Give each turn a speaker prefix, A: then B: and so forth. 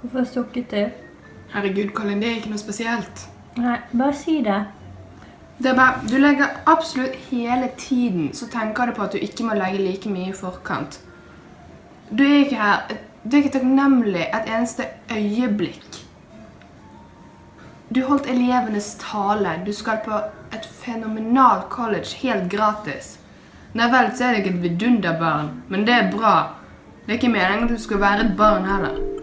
A: Hvorfor sukket du?
B: Herregud, Colin, det er ikke noe spesielt.
A: Nei, bare si det.
B: Det er bare, Du legger absolutt hele tiden så tenker du på at du ikke må legge like mye i forkant. Du er ikke her Du er ikke takknemlig et eneste øyeblikk. Du holdt elevenes tale. Du skal på et fenomenalt college helt gratis. Nei vel, så er det ikke et vidunderbarn, men det er bra. Det er ikke meningen at du skal være et barn heller.